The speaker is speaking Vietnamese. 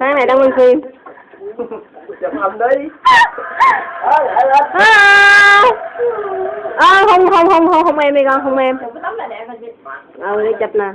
Sáng này đang quay phim. chụp hình đi à, À, không không không không không em đi con không em. cái tấm là đẹp rồi Ừ đi chụp nè.